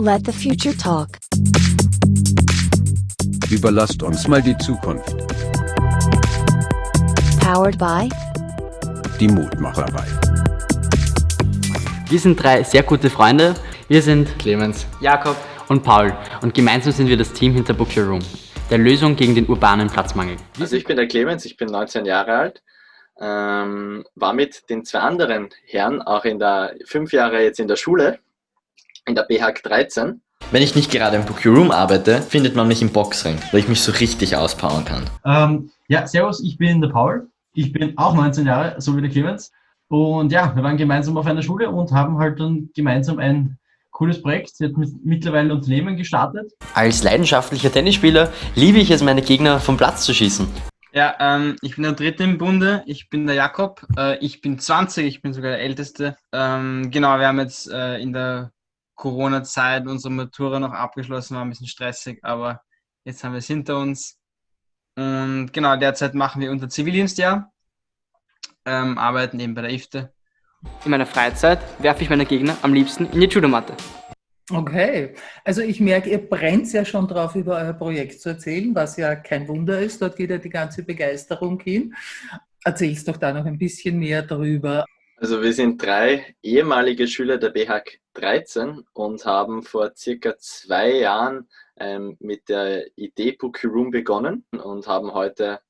Let the future talk. Überlasst uns mal die Zukunft. Powered by Die Mutmacherei. Wir sind drei sehr gute Freunde. Wir sind Clemens. Jakob und Paul und gemeinsam sind wir das Team hinter Book Your Room, der Lösung gegen den urbanen Platzmangel. Also ich bin der Clemens, ich bin 19 Jahre alt, ähm, war mit den zwei anderen Herren auch in der fünf Jahre jetzt in der Schule, in der BHAG 13. Wenn ich nicht gerade im Book Your Room arbeite, findet man mich im Boxring, wo ich mich so richtig auspowern kann. Ähm, ja, servus, ich bin der Paul. Ich bin auch 19 Jahre, so wie der Clemens. Und ja, wir waren gemeinsam auf einer Schule und haben halt dann gemeinsam ein cooles Projekt, jetzt mit, mittlerweile Unternehmen gestartet. Als leidenschaftlicher Tennisspieler liebe ich es, meine Gegner vom Platz zu schießen. Ja, ähm, ich bin der Dritte im Bunde, ich bin der Jakob, äh, ich bin 20, ich bin sogar der Älteste. Ähm, genau, wir haben jetzt äh, in der Corona-Zeit unsere Matura noch abgeschlossen, war ein bisschen stressig, aber jetzt haben wir es hinter uns. Und genau, derzeit machen wir unser Zivildienstjahr, ähm, arbeiten eben bei der IFTE. In meiner Freizeit werfe ich meine Gegner am liebsten in die Judomatte. Okay, also ich merke, ihr brennt ja schon drauf, über euer Projekt zu erzählen, was ja kein Wunder ist. Dort geht ja die ganze Begeisterung hin. Erzählst doch da noch ein bisschen mehr darüber. Also wir sind drei ehemalige Schüler der BHAG 13 und haben vor circa zwei Jahren ähm, mit der Idee Book Your Room begonnen und haben heute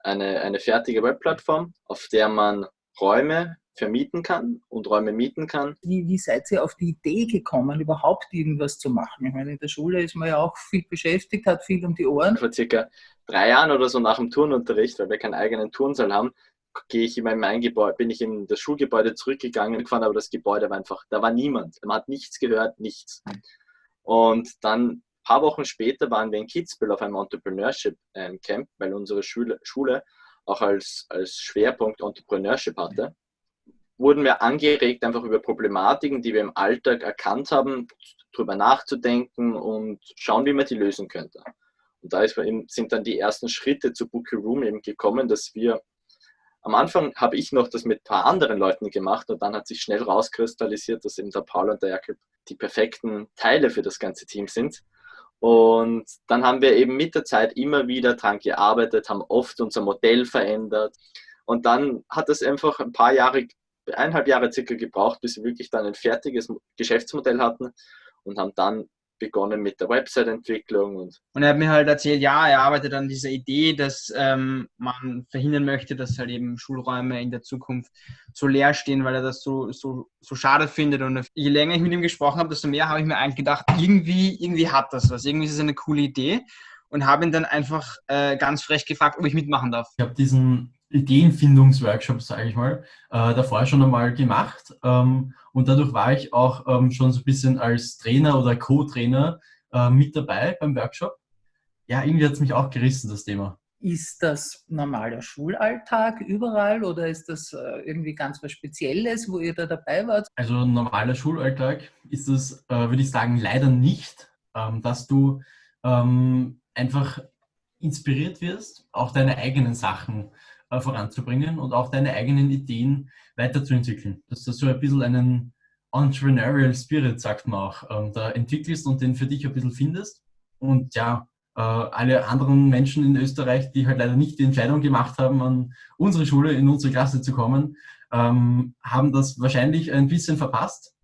eine, eine fertige Webplattform, auf der man Räume vermieten kann und Räume mieten kann. Wie, wie seid ihr auf die Idee gekommen, überhaupt irgendwas zu machen? Ich meine, in der Schule ist man ja auch viel beschäftigt, hat viel um die Ohren. Vor circa drei Jahren oder so nach dem Turnunterricht, weil wir keinen eigenen Turnsaal haben, gehe ich in mein Gebäude, bin ich in das Schulgebäude zurückgegangen, gefahren, aber das Gebäude war einfach, da war niemand. Man hat nichts gehört, nichts. Und dann ein paar Wochen später waren wir in Kitzbühel auf einem Entrepreneurship ähm, Camp, weil unsere Schule, Schule auch als, als Schwerpunkt Entrepreneurship hatte. Wurden wir angeregt, einfach über Problematiken, die wir im Alltag erkannt haben, darüber nachzudenken und schauen, wie man die lösen könnte. Und da ist sind dann die ersten Schritte zu Book Your Room eben gekommen, dass wir am Anfang habe ich noch das mit ein paar anderen Leuten gemacht und dann hat sich schnell rauskristallisiert, dass eben der Paul und der Jakob die perfekten Teile für das ganze Team sind. Und dann haben wir eben mit der Zeit immer wieder dran gearbeitet, haben oft unser Modell verändert. Und dann hat es einfach ein paar Jahre, eineinhalb Jahre circa gebraucht, bis wir wirklich dann ein fertiges Geschäftsmodell hatten und haben dann begonnen mit der Website-Entwicklung. Und, und er hat mir halt erzählt, ja, er arbeitet an dieser Idee, dass ähm, man verhindern möchte, dass halt eben Schulräume in der Zukunft so leer stehen, weil er das so, so, so schade findet. Und je länger ich mit ihm gesprochen habe, desto mehr habe ich mir eigentlich gedacht, irgendwie, irgendwie hat das was, irgendwie ist es eine coole Idee. Und habe ihn dann einfach äh, ganz frech gefragt, ob ich mitmachen darf. Ich habe diesen Ideenfindungsworkshop, sage ich mal, äh, davor schon einmal gemacht. Ähm, und dadurch war ich auch ähm, schon so ein bisschen als Trainer oder Co-Trainer äh, mit dabei beim Workshop. Ja, irgendwie hat es mich auch gerissen, das Thema. Ist das normaler Schulalltag überall oder ist das äh, irgendwie ganz was Spezielles, wo ihr da dabei wart? Also normaler Schulalltag ist es, äh, würde ich sagen, leider nicht, ähm, dass du ähm, einfach inspiriert wirst, auch deine eigenen Sachen äh, voranzubringen und auch deine eigenen Ideen weiterzuentwickeln. Dass du so ein bisschen einen Entrepreneurial Spirit, sagt man auch, ähm, da entwickelst und den für dich ein bisschen findest. Und ja, äh, alle anderen Menschen in Österreich, die halt leider nicht die Entscheidung gemacht haben, an unsere Schule, in unsere Klasse zu kommen, ähm, haben das wahrscheinlich ein bisschen verpasst.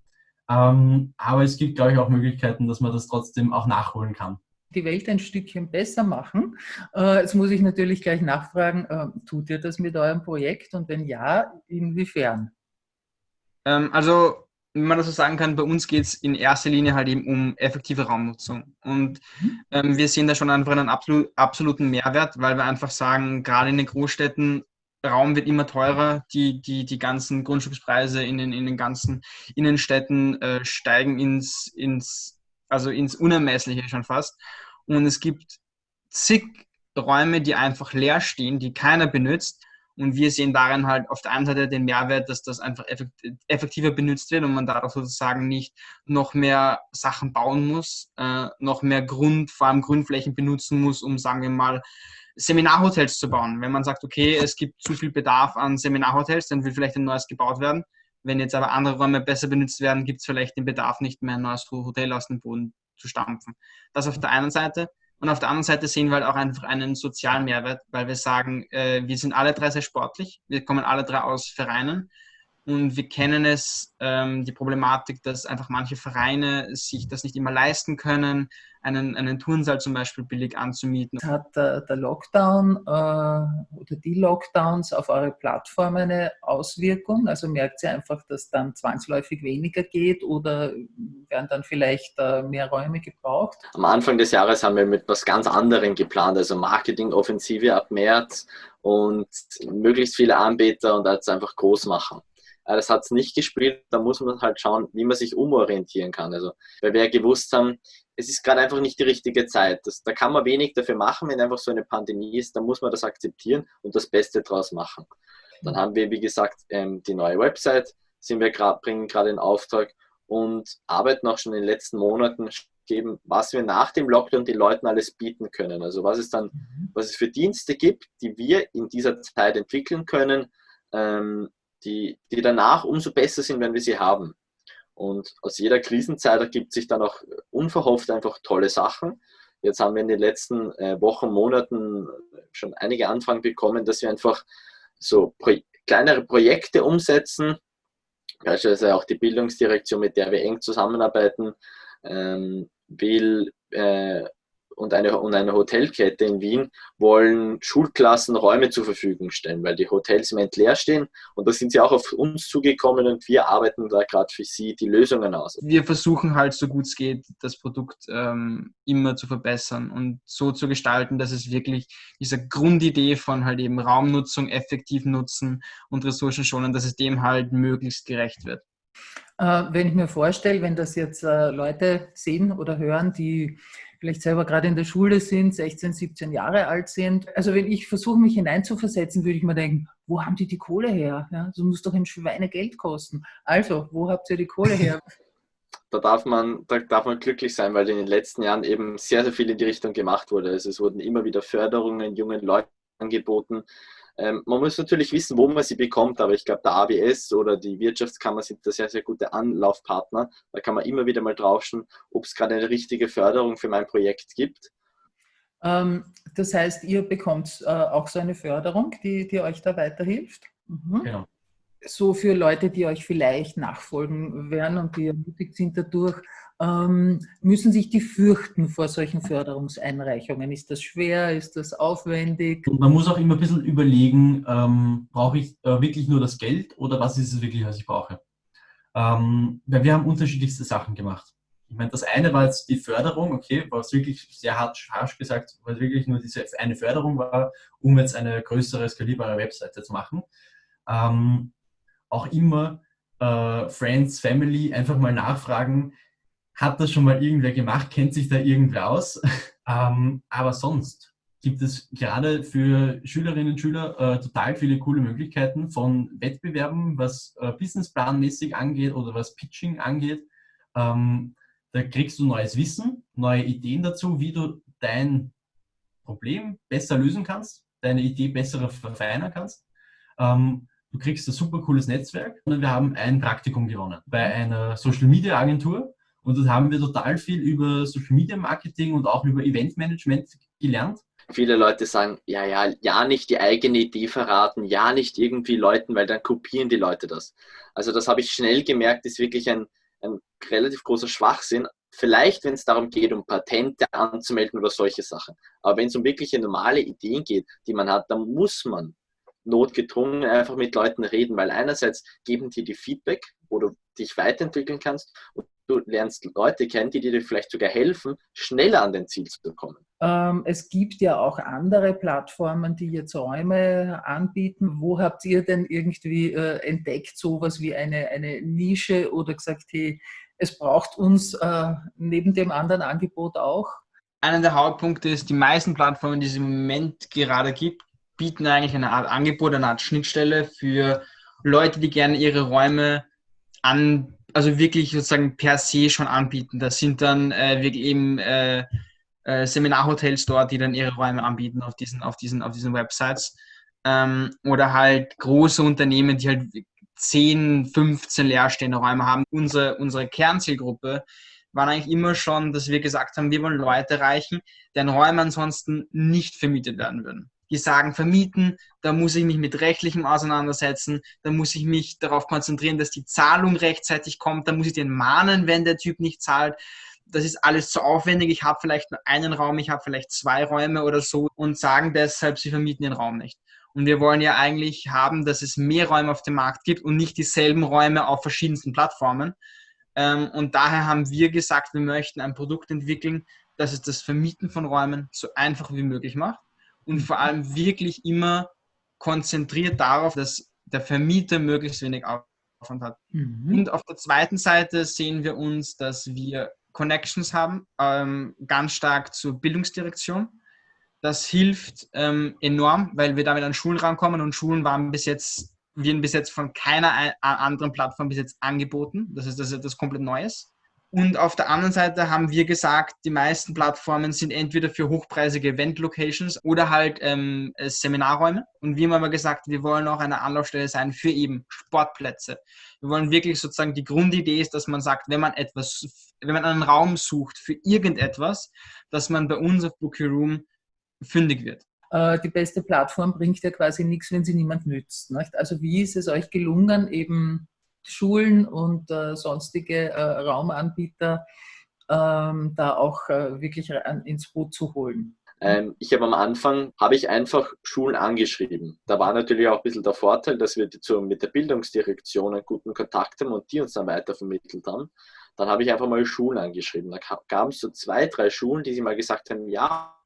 Ähm, aber es gibt, glaube ich, auch Möglichkeiten, dass man das trotzdem auch nachholen kann die Welt ein Stückchen besser machen. Äh, jetzt muss ich natürlich gleich nachfragen, äh, tut ihr das mit eurem Projekt und wenn ja, inwiefern? Ähm, also, wenn man das so sagen kann, bei uns geht es in erster Linie halt eben um effektive Raumnutzung. Und mhm. ähm, wir sehen da schon einfach einen absolut, absoluten Mehrwert, weil wir einfach sagen, gerade in den Großstädten, Raum wird immer teurer, die, die, die ganzen Grundstückspreise in den, in den ganzen Innenstädten äh, steigen ins, ins also ins Unermessliche schon fast. Und es gibt zig Räume, die einfach leer stehen, die keiner benutzt. Und wir sehen darin halt auf der einen Seite den Mehrwert, dass das einfach effektiver benutzt wird und man dadurch sozusagen nicht noch mehr Sachen bauen muss, äh, noch mehr Grund, vor allem Grundflächen benutzen muss, um, sagen wir mal, Seminarhotels zu bauen. Wenn man sagt, okay, es gibt zu viel Bedarf an Seminarhotels, dann will vielleicht ein neues gebaut werden Wenn jetzt aber andere Räume besser benutzt werden, gibt es vielleicht den Bedarf nicht mehr, ein neues Hotel aus dem Boden zu stampfen. Das auf der einen Seite. Und auf der anderen Seite sehen wir halt auch einfach einen sozialen Mehrwert, weil wir sagen, äh, wir sind alle drei sehr sportlich, wir kommen alle drei aus Vereinen und wir kennen es, ähm, die Problematik, dass einfach manche Vereine sich das nicht immer leisten können, einen, einen Turnsaal zum Beispiel billig anzumieten. Hat der, der Lockdown äh, oder die Lockdowns auf eure Plattform eine Auswirkung? Also merkt ihr einfach, dass dann zwangsläufig weniger geht oder werden dann vielleicht äh, mehr Räume gebraucht? Am Anfang des Jahres haben wir mit was ganz anderem geplant, also Marketingoffensive ab März und möglichst viele Anbieter und das einfach groß machen. Das hat es nicht gespielt, da muss man halt schauen, wie man sich umorientieren kann. Also, weil wir ja gewusst haben, es ist gerade einfach nicht die richtige Zeit. Das, da kann man wenig dafür machen, wenn einfach so eine Pandemie ist, dann muss man das akzeptieren und das Beste draus machen. Dann haben wir, wie gesagt, ähm, die neue Website, sind wir grad, bringen gerade in Auftrag und arbeiten auch schon in den letzten Monaten geben, was wir nach dem Lockdown den Leuten alles bieten können. Also was es dann, mhm. was es für Dienste gibt, die wir in dieser Zeit entwickeln können, ähm, die, die danach umso besser sind, wenn wir sie haben. Und aus jeder Krisenzeit ergibt sich dann auch unverhofft einfach tolle Sachen. Jetzt haben wir in den letzten äh, Wochen, Monaten schon einige Anfragen bekommen, dass wir einfach so pro kleinere Projekte umsetzen. Beispielsweise auch die Bildungsdirektion, mit der wir eng zusammenarbeiten, ähm, will äh, und eine, und eine Hotelkette in Wien wollen Schulklassen Räume zur Verfügung stellen, weil die Hotels im Moment leer stehen. Und da sind sie auch auf uns zugekommen und wir arbeiten da gerade für sie die Lösungen aus. Wir versuchen halt so gut es geht, das Produkt ähm, immer zu verbessern und so zu gestalten, dass es wirklich diese Grundidee von halt eben Raumnutzung, effektiv nutzen und Ressourcen schonen, dass es dem halt möglichst gerecht wird. Äh, wenn ich mir vorstelle, wenn das jetzt äh, Leute sehen oder hören, die vielleicht selber gerade in der Schule sind, 16, 17 Jahre alt sind. Also wenn ich versuche, mich hineinzuversetzen, würde ich mir denken, wo haben die die Kohle her? Ja, so muss doch ein Schweinegeld kosten. Also, wo habt ihr die Kohle her? da darf man, da darf man glücklich sein, weil in den letzten Jahren eben sehr, sehr viel in die Richtung gemacht wurde. Also es wurden immer wieder Förderungen jungen Leuten angeboten. Ähm, man muss natürlich wissen, wo man sie bekommt, aber ich glaube, der ABS oder die Wirtschaftskammer sind da sehr, sehr gute Anlaufpartner. Da kann man immer wieder mal draufschauen, ob es gerade eine richtige Förderung für mein Projekt gibt. Ähm, das heißt, ihr bekommt äh, auch so eine Förderung, die, die euch da weiterhilft? Mhm. Genau. So für Leute, die euch vielleicht nachfolgen werden und die ermutigt sind dadurch, ähm, müssen sich die fürchten vor solchen Förderungseinreichungen? Ist das schwer? Ist das aufwendig? Und man muss auch immer ein bisschen überlegen, ähm, brauche ich äh, wirklich nur das Geld oder was ist es wirklich, was ich brauche? Ähm, weil wir haben unterschiedlichste Sachen gemacht. Ich meine, das eine war jetzt die Förderung, okay, was wirklich sehr hart, harsch gesagt, weil es wirklich nur diese eine Förderung war, um jetzt eine größere, skalierbare Webseite zu machen. Ähm, auch immer äh, Friends, Family einfach mal nachfragen, hat das schon mal irgendwer gemacht? Kennt sich da irgendwer aus? ähm, aber sonst gibt es gerade für Schülerinnen und Schüler äh, total viele coole Möglichkeiten von Wettbewerben, was äh, businessplanmäßig angeht oder was Pitching angeht. Ähm, da kriegst du neues Wissen, neue Ideen dazu, wie du dein Problem besser lösen kannst, deine Idee besser verfeinern kannst. Ähm, du kriegst ein super cooles Netzwerk und wir haben ein Praktikum gewonnen bei einer Social Media Agentur und dort haben wir total viel über Social Media Marketing und auch über Event Management gelernt. Viele Leute sagen, ja, ja, ja, nicht die eigene Idee verraten, ja, nicht irgendwie Leuten, weil dann kopieren die Leute das. Also das habe ich schnell gemerkt, ist wirklich ein, ein relativ großer Schwachsinn. Vielleicht, wenn es darum geht, um Patente anzumelden oder solche Sachen. Aber wenn es um wirkliche normale Ideen geht, die man hat, dann muss man notgedrungen einfach mit Leuten reden, weil einerseits geben die die Feedback, wo du dich weiterentwickeln kannst und du lernst Leute kennen, die dir vielleicht sogar helfen, schneller an dein Ziel zu kommen. Ähm, es gibt ja auch andere Plattformen, die jetzt Räume anbieten. Wo habt ihr denn irgendwie äh, entdeckt, sowas wie eine, eine Nische oder gesagt, hey, es braucht uns äh, neben dem anderen Angebot auch? Einer der Hauptpunkte ist, die meisten Plattformen, die es im Moment gerade gibt, bieten eigentlich eine Art Angebot, eine Art Schnittstelle für Leute, die gerne ihre Räume an, also wirklich sozusagen per se schon anbieten. Das sind dann äh, wirklich eben äh, äh, Seminarhotels dort, die dann ihre Räume anbieten auf diesen, auf diesen, auf diesen Websites. Ähm, oder halt große Unternehmen, die halt 10, 15 leerstehende Räume haben. Unsere, unsere Kernzielgruppe waren eigentlich immer schon, dass wir gesagt haben, wir wollen Leute erreichen, deren Räume ansonsten nicht vermietet werden würden. Die sagen, vermieten, da muss ich mich mit rechtlichem auseinandersetzen, da muss ich mich darauf konzentrieren, dass die Zahlung rechtzeitig kommt, da muss ich den mahnen, wenn der Typ nicht zahlt. Das ist alles zu aufwendig. Ich habe vielleicht nur einen Raum, ich habe vielleicht zwei Räume oder so und sagen deshalb, sie vermieten den Raum nicht. Und wir wollen ja eigentlich haben, dass es mehr Räume auf dem Markt gibt und nicht dieselben Räume auf verschiedensten Plattformen. Ähm, und daher haben wir gesagt, wir möchten ein Produkt entwickeln, das es das Vermieten von Räumen so einfach wie möglich macht und vor allem wirklich immer konzentriert darauf, dass der Vermieter möglichst wenig Aufwand hat. Mhm. Und auf der zweiten Seite sehen wir uns, dass wir Connections haben, ähm, ganz stark zur Bildungsdirektion. Das hilft ähm, enorm, weil wir damit an Schulen rankommen und Schulen waren bis jetzt, werden bis jetzt von keiner anderen Plattform bis jetzt angeboten. Das ist, das ist etwas komplett Neues. Und auf der anderen Seite haben wir gesagt, die meisten Plattformen sind entweder für hochpreisige Event-Locations oder halt ähm, äh, Seminarräume. Und wir haben aber gesagt, wir wollen auch eine Anlaufstelle sein für eben Sportplätze. Wir wollen wirklich sozusagen, die Grundidee ist, dass man sagt, wenn man etwas, wenn man einen Raum sucht für irgendetwas, dass man bei uns auf Bookie Room fündig wird äh, die beste Plattform bringt ja quasi nichts, wenn sie niemand nützt. Nicht? Also wie ist es euch gelungen, eben Schulen und äh, sonstige äh, Raumanbieter ähm, da auch äh, wirklich ins Boot zu holen. Ähm, ich habe am Anfang, habe ich einfach Schulen angeschrieben. Da war natürlich auch ein bisschen der Vorteil, dass wir zu, mit der Bildungsdirektion einen guten Kontakt haben und die uns dann weitervermittelt haben. Dann habe ich einfach mal Schulen angeschrieben. Da gab es so zwei, drei Schulen, die sie mal gesagt haben, ja,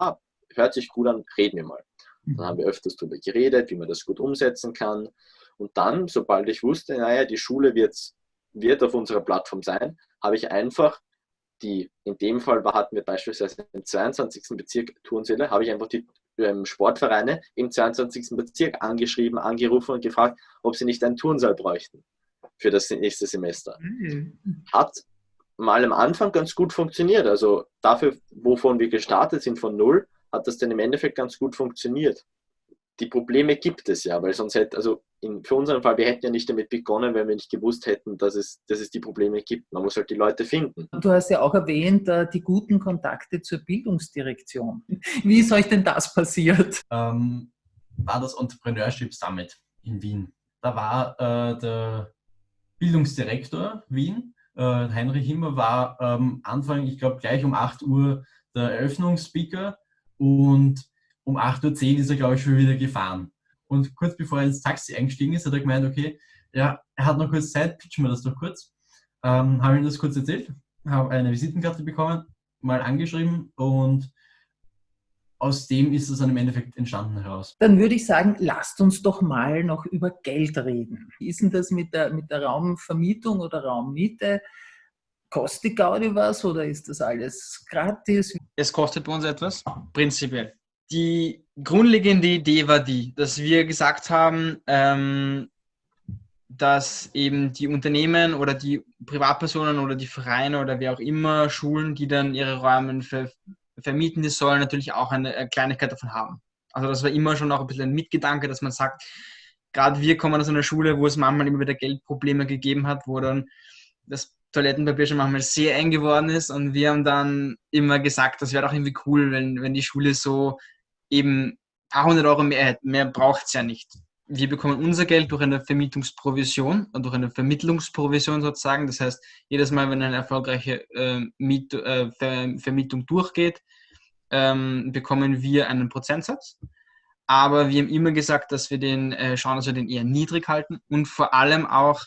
hört sich gut an, reden wir mal. Dann haben wir öfters darüber geredet, wie man das gut umsetzen kann. Und dann, sobald ich wusste, naja, die Schule wird, wird auf unserer Plattform sein, habe ich einfach die, in dem Fall hatten wir beispielsweise im 22. Bezirk Turnsäle, habe ich einfach die ähm, Sportvereine im 22. Bezirk angeschrieben, angerufen und gefragt, ob sie nicht einen Turnsaal bräuchten für das nächste Semester. Mhm. Hat mal am Anfang ganz gut funktioniert. Also dafür, wovon wir gestartet sind von null, hat das dann im Endeffekt ganz gut funktioniert die Probleme gibt es ja, weil sonst hätte, also in, für unseren Fall, wir hätten ja nicht damit begonnen, wenn wir nicht gewusst hätten, dass es, dass es die Probleme gibt. Man muss halt die Leute finden. Du hast ja auch erwähnt, äh, die guten Kontakte zur Bildungsdirektion. Wie ist euch denn das passiert? Ähm, war das Entrepreneurship Summit in Wien. Da war äh, der Bildungsdirektor Wien, äh, Heinrich Himmer, war ähm, Anfang, ich glaube gleich um 8 Uhr der Eröffnungsspeaker und um 8.10 Uhr ist er, glaube ich, schon wieder gefahren. Und kurz bevor er ins Taxi eingestiegen ist, hat er gemeint, okay, ja, er hat noch kurz Zeit, pitchen wir das doch kurz. Ähm, habe ihm das kurz erzählt, habe eine Visitenkarte bekommen, mal angeschrieben und aus dem ist es dann im Endeffekt entstanden heraus. Dann würde ich sagen, lasst uns doch mal noch über Geld reden. Wie ist denn das mit der, mit der Raumvermietung oder Raummiete? Kostet Gaudi was oder ist das alles gratis? Es kostet bei uns etwas, prinzipiell die grundlegende Idee war die, dass wir gesagt haben, ähm, dass eben die Unternehmen oder die Privatpersonen oder die Vereine oder wer auch immer, Schulen, die dann ihre Räume ver vermieten, die sollen natürlich auch eine Kleinigkeit davon haben. Also das war immer schon auch ein bisschen ein Mitgedanke, dass man sagt, gerade wir kommen aus einer Schule, wo es manchmal immer wieder Geldprobleme gegeben hat, wo dann das Toilettenpapier schon manchmal sehr eng geworden ist und wir haben dann immer gesagt, das wäre doch irgendwie cool, wenn, wenn die Schule so eben ein paar hundert Euro mehr, mehr braucht es ja nicht. Wir bekommen unser Geld durch eine Vermietungsprovision und durch eine Vermittlungsprovision sozusagen. Das heißt, jedes Mal, wenn eine erfolgreiche äh, Miet, äh, Ver Vermietung durchgeht, ähm, bekommen wir einen Prozentsatz. Aber wir haben immer gesagt, dass wir den äh, schauen, dass wir den eher niedrig halten und vor allem auch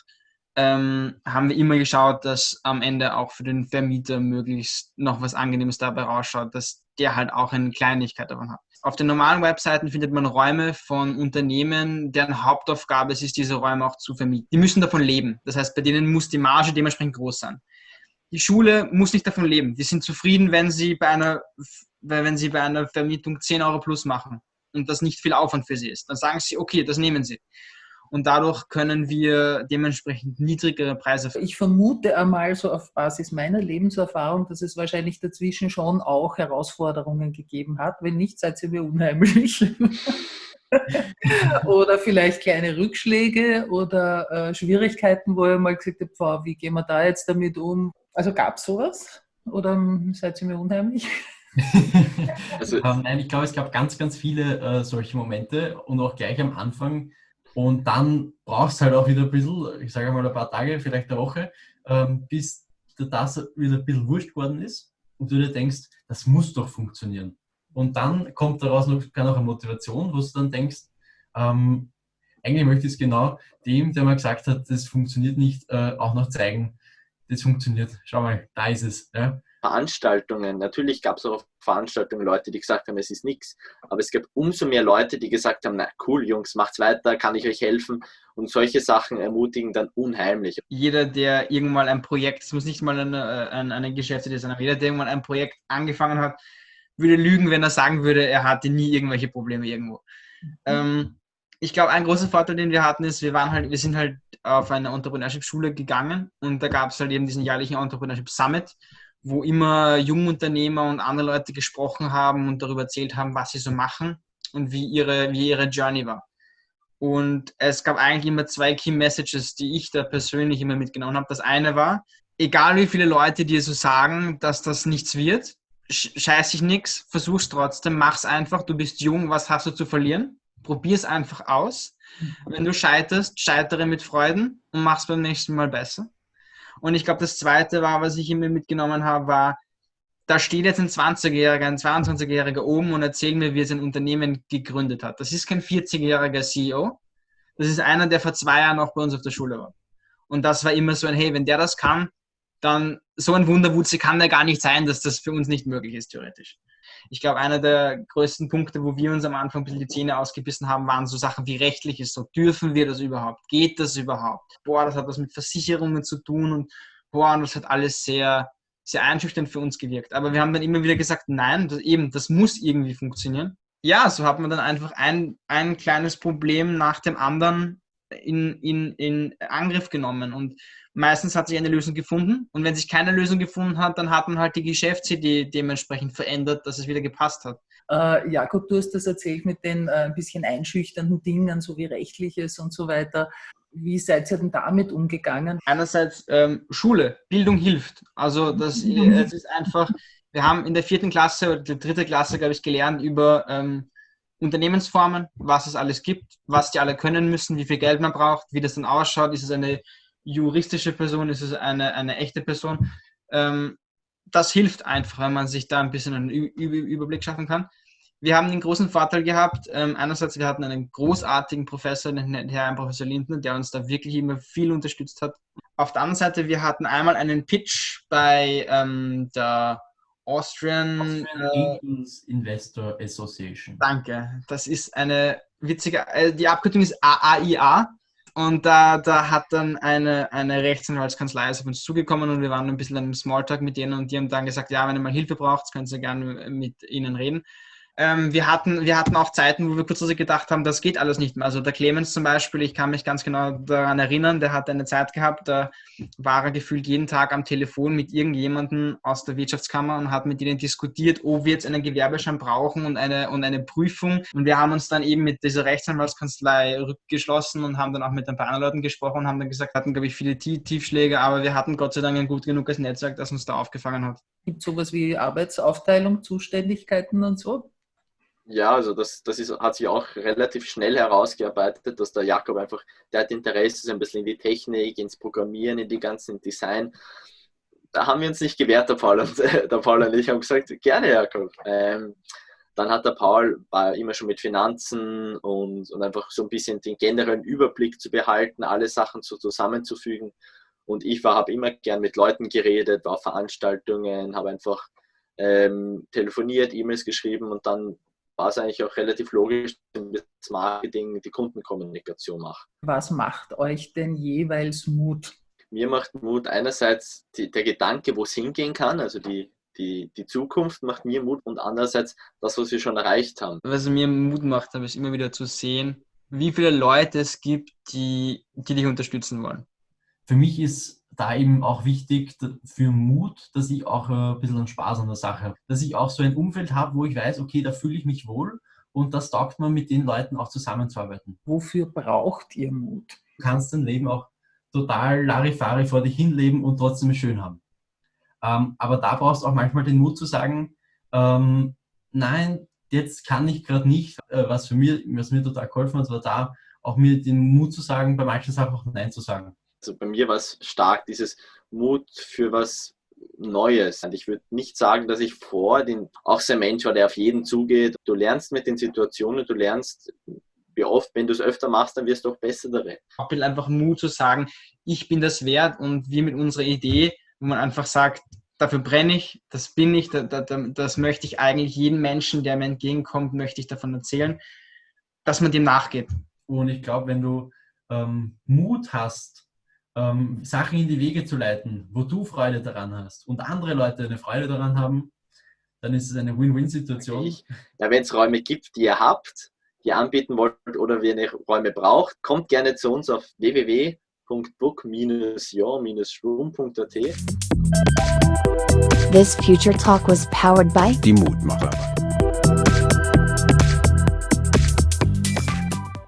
ähm, haben wir immer geschaut, dass am Ende auch für den Vermieter möglichst noch was Angenehmes dabei rausschaut, dass der halt auch eine Kleinigkeit davon hat. Auf den normalen Webseiten findet man Räume von Unternehmen, deren Hauptaufgabe es ist, diese Räume auch zu vermieten. Die müssen davon leben. Das heißt, bei denen muss die Marge dementsprechend groß sein. Die Schule muss nicht davon leben. Die sind zufrieden, wenn sie bei einer, wenn sie bei einer Vermietung 10 Euro plus machen und das nicht viel Aufwand für sie ist. Dann sagen sie, okay, das nehmen sie und dadurch können wir dementsprechend niedrigere Preise. Ich vermute einmal so auf Basis meiner Lebenserfahrung, dass es wahrscheinlich dazwischen schon auch Herausforderungen gegeben hat. Wenn nicht, seid ihr mir unheimlich. oder vielleicht kleine Rückschläge oder äh, Schwierigkeiten, wo ihr mal gesagt habt, wow, wie gehen wir da jetzt damit um? Also gab es sowas? Oder seid ihr mir unheimlich? also, ähm, nein, ich glaube, es gab ganz, ganz viele äh, solche Momente und auch gleich am Anfang. Und dann brauchst du halt auch wieder ein bisschen, ich sage mal ein paar Tage, vielleicht eine Woche, ähm, bis das wieder ein bisschen wurscht geworden ist und du dir denkst, das muss doch funktionieren. Und dann kommt daraus noch, noch eine Motivation, wo du dann denkst, ähm, eigentlich möchte ich es genau dem, der mal gesagt hat, das funktioniert nicht, äh, auch noch zeigen, das funktioniert. Schau mal, da ist es. Ja? Veranstaltungen. Natürlich gab es auch auf Veranstaltungen Leute, die gesagt haben, es ist nichts. Aber es gab umso mehr Leute, die gesagt haben, na cool, Jungs, macht's weiter, kann ich euch helfen. Und solche Sachen ermutigen dann unheimlich. Jeder, der irgendwann ein Projekt, es muss nicht mal eine, äh, eine, eine Geschäftsidee sein, aber jeder, der irgendwann ein Projekt angefangen hat, würde lügen, wenn er sagen würde, er hatte nie irgendwelche Probleme irgendwo. Mhm. Ähm, ich glaube, ein großer Vorteil, den wir hatten, ist, wir waren halt, wir sind halt auf eine Entrepreneurship-Schule gegangen und da gab es halt eben diesen jährlichen Entrepreneurship Summit, wo immer Jungunternehmer und andere Leute gesprochen haben und darüber erzählt haben, was sie so machen und wie ihre, wie ihre Journey war. Und es gab eigentlich immer zwei Key Messages, die ich da persönlich immer mitgenommen habe. Das eine war, egal wie viele Leute dir so sagen, dass das nichts wird, scheiß dich nichts, versuch's trotzdem, mach's einfach, du bist jung, was hast du zu verlieren? Probier es einfach aus. Mhm. Wenn du scheiterst, scheitere mit Freuden und mach's beim nächsten Mal besser. Und ich glaube, das zweite war, was ich immer mitgenommen habe, war, da steht jetzt ein 20-Jähriger, ein 22-Jähriger oben und erzählt mir, wie er sein Unternehmen gegründet hat. Das ist kein 40-jähriger CEO. Das ist einer, der vor zwei Jahren noch bei uns auf der Schule war. Und das war immer so ein, hey, wenn der das kann, dann so ein Wunderwutze kann da gar nicht sein, dass das für uns nicht möglich ist, theoretisch. Ich glaube, einer der größten Punkte, wo wir uns am Anfang ein bisschen die Zähne ausgebissen haben, waren so Sachen wie rechtliches. So, dürfen wir das überhaupt? Geht das überhaupt? Boah, das hat was mit Versicherungen zu tun und boah, das hat alles sehr, sehr einschüchternd für uns gewirkt. Aber wir haben dann immer wieder gesagt, nein, das, eben, das muss irgendwie funktionieren. Ja, so hat man dann einfach ein, ein kleines Problem nach dem anderen in, in, in Angriff genommen. Und meistens hat sich eine Lösung gefunden. Und wenn sich keine Lösung gefunden hat, dann hat man halt die Geschäftsidee dementsprechend verändert, dass es wieder gepasst hat. Äh, Jakob, du hast das erzählt mit den äh, ein bisschen einschüchternden Dingen, so wie rechtliches und so weiter. Wie seid ihr denn damit umgegangen? Einerseits ähm, Schule, Bildung hilft. Also das es ist einfach, wir haben in der vierten Klasse oder der dritte Klasse, glaube ich, gelernt über ähm, Unternehmensformen, was es alles gibt, was die alle können müssen, wie viel Geld man braucht, wie das dann ausschaut. Ist es eine juristische Person, ist es eine, eine echte Person? Ähm, das hilft einfach, wenn man sich da ein bisschen einen Überblick schaffen kann. Wir haben den großen Vorteil gehabt, ähm, einerseits, wir hatten einen großartigen Professor, den Herrn Professor Lindner, der uns da wirklich immer viel unterstützt hat. Auf der anderen Seite, wir hatten einmal einen Pitch bei ähm, der Austrian, Austrian äh, Investor Association. Danke. Das ist eine witzige, äh, die Abkürzung ist AAIA. Und da, da hat dann eine, eine Rechtsanwaltskanzlei auf uns zugekommen und wir waren ein bisschen im Smalltalk mit denen und die haben dann gesagt, ja, wenn ihr mal Hilfe braucht, könnt ihr gerne mit ihnen reden. Ähm, wir, hatten, wir hatten auch Zeiten, wo wir kurz gedacht haben, das geht alles nicht mehr. Also der Clemens zum Beispiel, ich kann mich ganz genau daran erinnern, der hat eine Zeit gehabt, da war er gefühlt jeden Tag am Telefon mit irgendjemandem aus der Wirtschaftskammer und hat mit ihnen diskutiert, ob wir jetzt einen Gewerbeschein brauchen und eine, und eine Prüfung. Und wir haben uns dann eben mit dieser Rechtsanwaltskanzlei rückgeschlossen und haben dann auch mit ein paar anderen Leuten gesprochen und haben dann gesagt, hatten, glaube ich, viele Tiefschläge, aber wir hatten Gott sei Dank ein gut genuges Netzwerk, das uns da aufgefangen hat. Gibt es sowas wie Arbeitsaufteilung, Zuständigkeiten und so? Ja, also das, das ist, hat sich auch relativ schnell herausgearbeitet, dass der Jakob einfach, der hat Interesse ein bisschen in die Technik, ins Programmieren, in die ganzen Design. Da haben wir uns nicht gewehrt, der Paul und, der Paul und ich haben gesagt, gerne Jakob. Ähm, dann hat der Paul war immer schon mit Finanzen und, und einfach so ein bisschen den generellen Überblick zu behalten, alle Sachen so zusammenzufügen. Und ich habe immer gern mit Leuten geredet, war auf Veranstaltungen, habe einfach ähm, telefoniert, E-Mails geschrieben und dann war es eigentlich auch relativ logisch, dass das Marketing die Kundenkommunikation macht. Was macht euch denn jeweils Mut? Mir macht Mut einerseits die, der Gedanke, wo es hingehen kann, also die, die, die Zukunft macht mir Mut und andererseits das, was wir schon erreicht haben. Was mir Mut macht, ist immer wieder zu sehen, wie viele Leute es gibt, die, die dich unterstützen wollen. Für mich ist da eben auch wichtig für Mut, dass ich auch ein bisschen Spaß an der Sache habe. Dass ich auch so ein Umfeld habe, wo ich weiß, okay, da fühle ich mich wohl und das taugt man mit den Leuten auch zusammenzuarbeiten. Wofür braucht ihr Mut? Du kannst dein Leben auch total Larifari vor dich hinleben und trotzdem schön haben. Ähm, aber da brauchst du auch manchmal den Mut zu sagen, ähm, nein, jetzt kann ich gerade nicht, äh, was für mir, was mir total geholfen hat, war da auch mir den Mut zu sagen, bei manchen Sachen auch Nein zu sagen. Also bei mir war es stark, dieses Mut für was Neues. Und ich würde nicht sagen, dass ich vor den, auch so ein Mensch war, der auf jeden zugeht. Du lernst mit den Situationen, du lernst, wie oft, wenn du es öfter machst, dann wirst du auch besser darin. Ich will einfach Mut zu sagen, ich bin das wert und wir mit unserer Idee, wo man einfach sagt, dafür brenne ich, das bin ich, das, das, das möchte ich eigentlich jedem Menschen, der mir entgegenkommt, möchte ich davon erzählen, dass man dem nachgeht. Und ich glaube, wenn du ähm, Mut hast, ähm, Sachen in die Wege zu leiten, wo du Freude daran hast und andere Leute eine Freude daran haben, dann ist es eine Win-Win-Situation. Ja, wenn es Räume gibt, die ihr habt, die ihr anbieten wollt oder wenn ihr Räume braucht, kommt gerne zu uns auf www.book-your-room.at. This Future Talk was powered by Die Mutmacher.